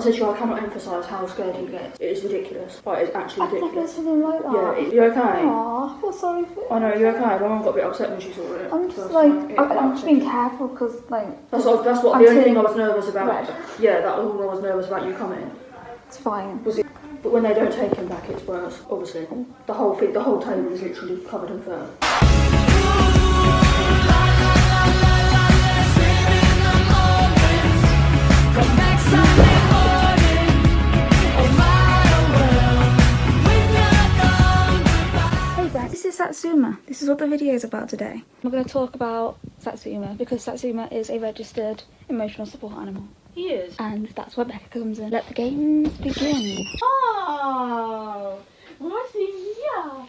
I said to you, I cannot emphasise how scared he gets. It is ridiculous. Like, it's actually never ridiculous. seen him like that. Yeah, you okay? Aw, I feel sorry for I know, you okay? My mum got a bit upset when she saw it. I'm just like, it I, I'm just being careful because, like, That's what, that's what I'm the only thing I was nervous about. red. Yeah, that was all I was nervous about you coming. it's fine. Was it? But when they don't take him back, it's worse. Obviously, the whole thing, the whole table is literally covered in fur. This is what the video is about today. We're going to talk about Satsuma because Satsuma is a registered emotional support animal. He is. And that's where Becca comes in. Let the games begin. Oh, what's here?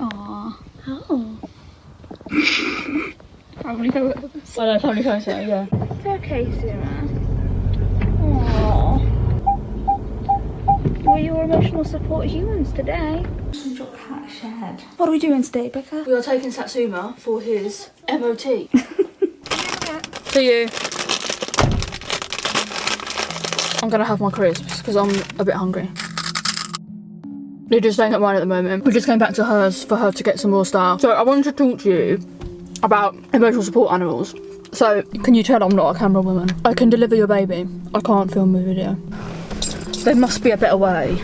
Aww. Oh. Family photos. I know, family photo, yeah. It's okay, Suma. We're your emotional support humans today. Shed. What are we doing today, Becca? We are taking Satsuma for his MOT. to you. I'm gonna have my crisps because I'm a bit hungry. Lydia's staying at mine at the moment. We just came back to hers for her to get some more stuff. So I wanted to talk to you about emotional support animals. So can you tell I'm not a camera woman? I can deliver your baby. I can't film a video. There must be a better way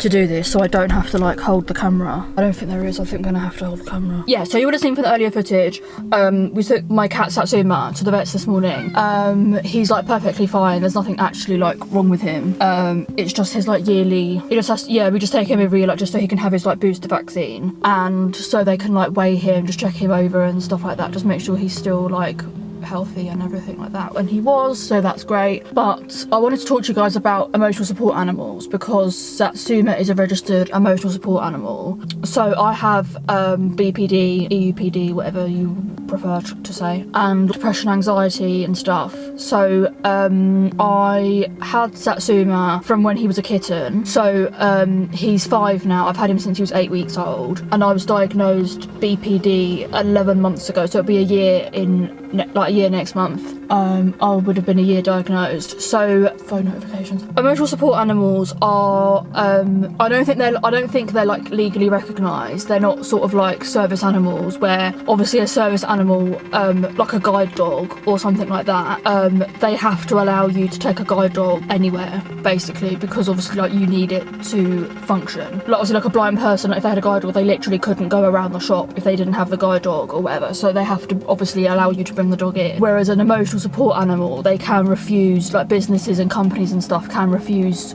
to do this so I don't have to like hold the camera. I don't think there is, I think I'm gonna have to hold the camera. Yeah, so you would have seen from the earlier footage, um, we took my cat Satsuma to the vets this morning. Um, he's like perfectly fine, there's nothing actually like wrong with him. Um, it's just his like yearly, he just has, yeah, we just take him every year like just so he can have his like booster vaccine and so they can like weigh him, just check him over and stuff like that, just make sure he's still like healthy and everything like that. When he was so that's great. But I wanted to talk to you guys about emotional support animals because Satsuma is a registered emotional support animal. So I have um, BPD EUPD whatever you prefer to say and depression anxiety and stuff. So um, I had Satsuma from when he was a kitten. So um, he's five now. I've had him since he was eight weeks old. And I was diagnosed BPD 11 months ago. So it'll be a year in like a year next month. Um, I would have been a year diagnosed. So phone notifications. Emotional support animals are um, I don't think they're I don't think they're like legally recognised they're not sort of like service animals where obviously a service animal um, like a guide dog or something like that um, they have to allow you to take a guide dog anywhere basically because obviously like you need it to function. Like obviously like a blind person like, if they had a guide dog they literally couldn't go around the shop if they didn't have the guide dog or whatever. So they have to obviously allow you to bring the dog in. Whereas an emotional support animal they can refuse like businesses and companies and stuff can refuse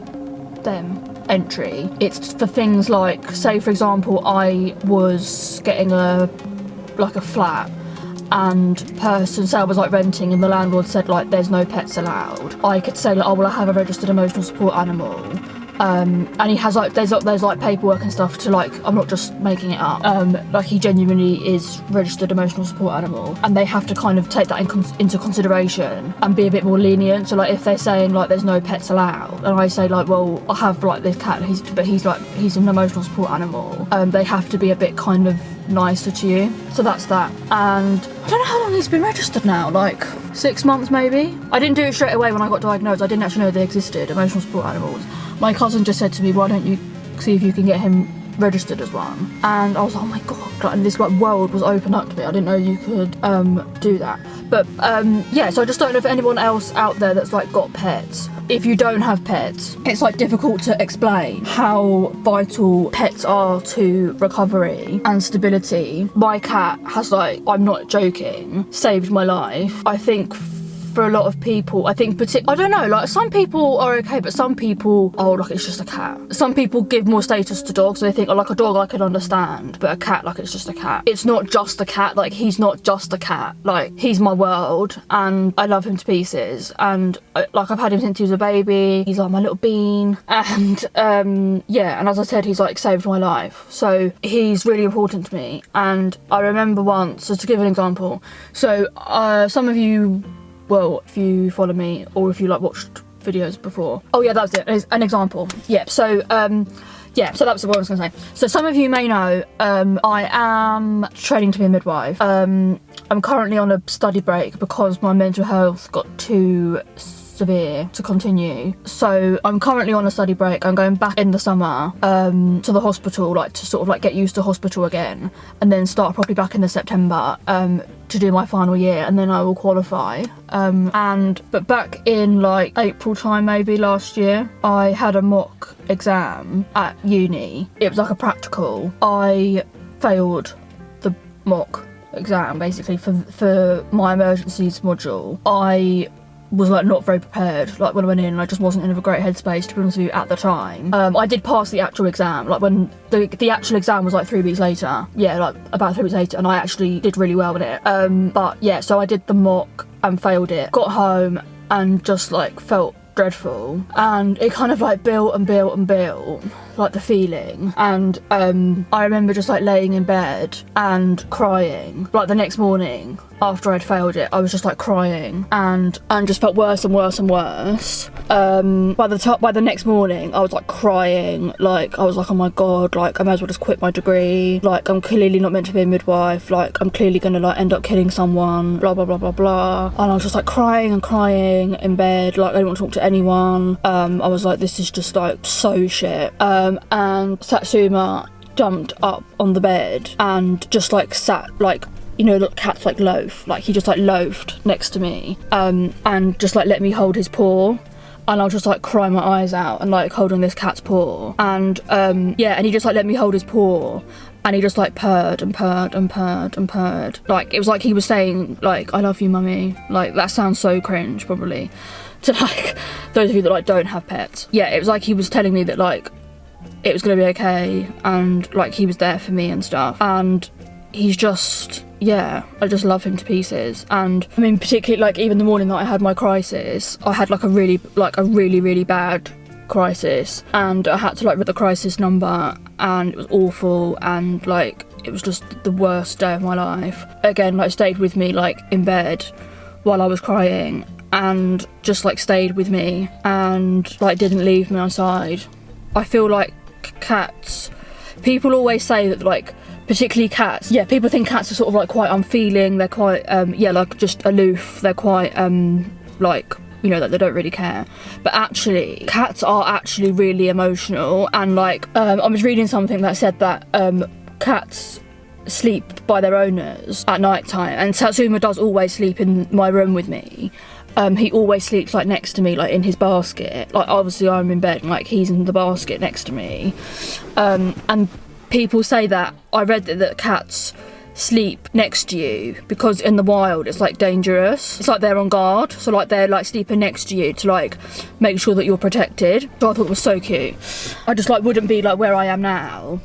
them entry. It's for things like say for example i was getting a like a flat and person say I was like renting and the landlord said like there's no pets allowed. I could say like oh well I have a registered emotional support animal um, and he has like there's there's like paperwork and stuff to like I'm not just making it up. Um, like he genuinely is registered emotional support animal and they have to kind of take that in into consideration and be a bit more lenient. So like if they're saying like there's no pets allowed and I say like well I have like this cat he's but he's like he's an emotional support animal um, they have to be a bit kind of nicer to you. So that's that. And I don't know how long he's been registered now like six months maybe? I didn't do it straight away when I got diagnosed. I didn't actually know they existed emotional support animals my cousin just said to me why don't you see if you can get him registered as one? And I was like oh my god. And this like world was open up to me. I didn't know you could um do that. But um yeah so I just don't know if anyone else out there that's like got pets if you don't have pets it's like difficult to explain how vital pets are to recovery and stability. My cat has like I'm not joking saved my life. I think for a lot of people. I think partic- i don't know like some people are okay but some people oh like it's just a cat. Some people give more status to dogs. So they think oh like a dog i can understand but a cat like it's just a cat. It's not just a cat. Like he's not just a cat. Like he's my world and i love him to pieces. And uh, like i've had him since he was a baby. He's like my little bean. And um yeah and as i said he's like saved my life. So he's really important to me. And i remember once so to give an example. So uh some of you well if you follow me or if you like watched videos before oh yeah that was it an example yeah so um yeah, so that's what I was to say. So some of you may know, um, I am training to be a midwife. Um, I'm currently on a study break because my mental health got too severe to continue. So I'm currently on a study break. I'm going back in the summer um, to the hospital, like to sort of like get used to hospital again, and then start properly back in the September um, to do my final year, and then I will qualify. Um, and but back in like April time, maybe last year, I had a mock exam at uni. It was like a practical. I failed the mock exam basically for for my emergencies module. I was like not very prepared. Like when I went in I just wasn't in a great headspace to be honest with you at the time. Um, I did pass the actual exam. Like when the, the actual exam was like three weeks later. Yeah like about three weeks later and I actually did really well with it. Um, but yeah so I did the mock and failed it. Got home and just like felt dreadful. And it kind of like built and built and built like the feeling. And um I remember just like laying in bed and crying. Like the next morning after I'd failed it I was just like crying. And and just felt worse and worse and worse. Um by the top by the next morning I was like crying. Like I was like oh my god like I may as well just quit my degree. Like I'm clearly not meant to be a midwife. Like I'm clearly gonna like end up killing someone. Blah blah blah blah blah. And I was just like crying and crying in bed. Like I didn't want to talk to anyone. Um I was like this is just like so shit. Um and Satsuma jumped up on the bed and just like sat like you know, look, cats like loaf. Like he just like loafed next to me, um, and just like let me hold his paw. And I'll just like cry my eyes out and like holding this cat's paw. And um, yeah, and he just like let me hold his paw. And he just like purred and purred and purred and purred. Like it was like he was saying, like, I love you, mummy. Like that sounds so cringe, probably. To like those of you that like don't have pets. Yeah, it was like he was telling me that like it was gonna be okay and like he was there for me and stuff. And he's just yeah i just love him to pieces. And i mean particularly like even the morning that i had my crisis i had like a really like a really really bad crisis. And i had to like read the crisis number and it was awful. And like it was just the worst day of my life. Again like stayed with me like in bed while i was crying and just like stayed with me and like didn't leave me on side i feel like cats people always say that like particularly cats yeah people think cats are sort of like quite unfeeling they're quite um yeah like just aloof they're quite um like you know that they don't really care but actually cats are actually really emotional and like um i was reading something that said that um cats sleep by their owners at night time and satsuma does always sleep in my room with me um, he always sleeps like next to me, like in his basket. Like obviously I'm in bed, and like he's in the basket next to me. Um, and people say that I read that, that cats sleep next to you because in the wild it's like dangerous. It's like they're on guard so like they're like sleeping next to you to like make sure that you're protected. So I thought it was so cute. I just like wouldn't be like where I am now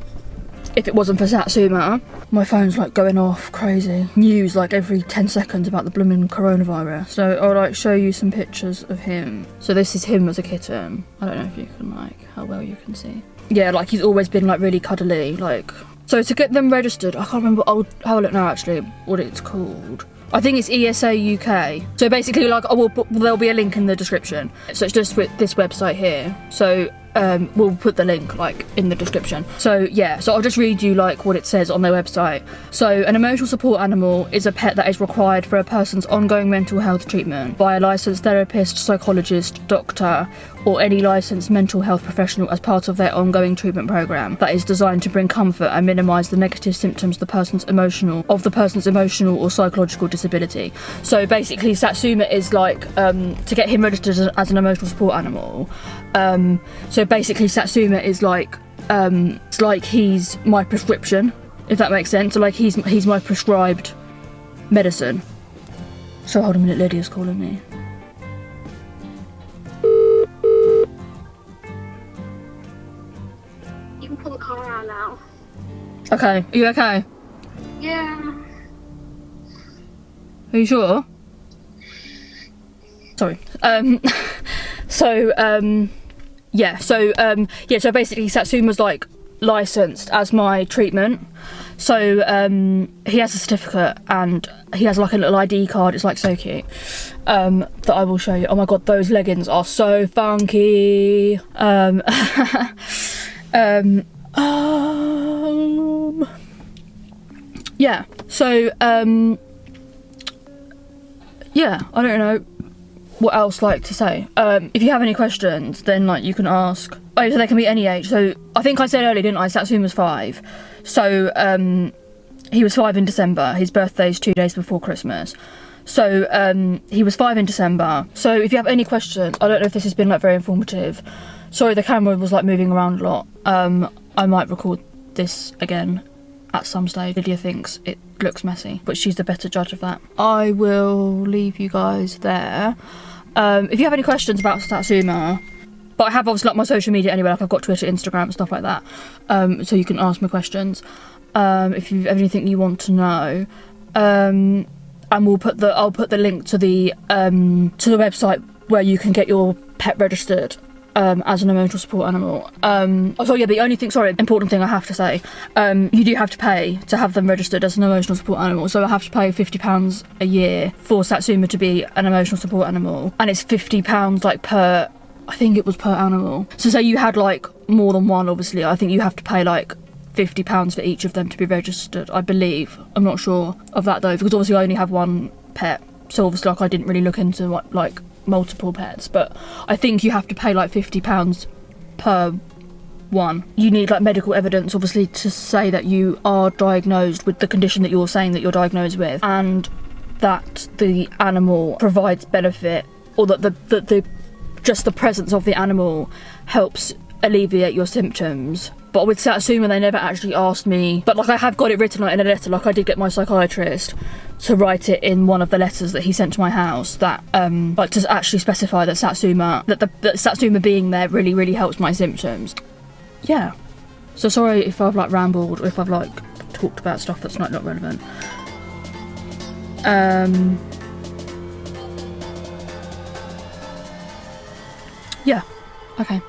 if it wasn't for Satsuma. My phone's like going off crazy. News like every 10 seconds about the blooming coronavirus. So I'll like show you some pictures of him. So this is him as a kitten. I don't know if you can like how well you can see yeah, like he's always been like really cuddly. Like, so to get them registered, I can't remember. I'll have a look now actually what it's called. I think it's ESA UK. So basically, like, oh, I will. There'll be a link in the description. So it's just with this website here. So um, we'll put the link like in the description. So yeah, so I'll just read you like what it says on their website. So an emotional support animal is a pet that is required for a person's ongoing mental health treatment by a licensed therapist, psychologist, doctor, or any licensed mental health professional as part of their ongoing treatment program that is designed to bring comfort and minimize the negative symptoms the person's emotional of the person's emotional or psychological disability. So basically Satsuma is like um, to get him registered as an emotional support animal. Um, so basically Satsuma is like um, it's like he's my prescription, if that makes sense. So like he's he's my prescribed medicine. So hold a minute, Lydia's calling me. You can pull the car out now. Okay, are you okay? Yeah. Are you sure? Sorry. Um, so um, yeah, so um, yeah, so basically Satsuma's like licensed as my treatment. So um, he has a certificate and he has like a little ID card. It's like so cute um, that I will show you. Oh my god, those leggings are so funky. Um, Um, um, yeah. So, um, yeah, I don't know what else like to say. Um, if you have any questions, then like you can ask. Oh, so they can be any age. So I think I said earlier, didn't I? Satsuma's five. So um, he was five in December. His birthday is two days before Christmas. So um, he was five in December. So if you have any questions, I don't know if this has been like very informative. Sorry, the camera was like moving around a lot. Um, I might record this again at some stage. Lydia thinks it looks messy, but she's the better judge of that. I will leave you guys there. Um, if you have any questions about Satsuma, but I have obviously like my social media anyway, like I've got Twitter, Instagram, stuff like that. Um, so you can ask me questions um, if you have anything you want to know. Um, and we'll put the I'll put the link to the um, to the website where you can get your pet registered um, as an emotional support animal. Um, oh, so yeah, the only thing, sorry, important thing I have to say, um, you do have to pay to have them registered as an emotional support animal. So I have to pay fifty pounds a year for Satsuma to be an emotional support animal, and it's fifty pounds like per. I think it was per animal. So say you had like more than one, obviously, I think you have to pay like fifty pounds for each of them to be registered. I believe. I'm not sure of that though, because obviously I only have one pet. So obviously, like I didn't really look into what like multiple pets, but I think you have to pay like fifty pounds per one. You need like medical evidence, obviously, to say that you are diagnosed with the condition that you're saying that you're diagnosed with, and that the animal provides benefit, or that the that the just the presence of the animal helps alleviate your symptoms. But with Satsuma, they never actually asked me. But like, I have got it written like in a letter. Like, I did get my psychiatrist to write it in one of the letters that he sent to my house. That um, like to actually specify that Satsuma, that the that Satsuma being there really really helps my symptoms. Yeah. So sorry if I've like rambled or if I've like talked about stuff that's not not relevant. Um. Yeah. Okay.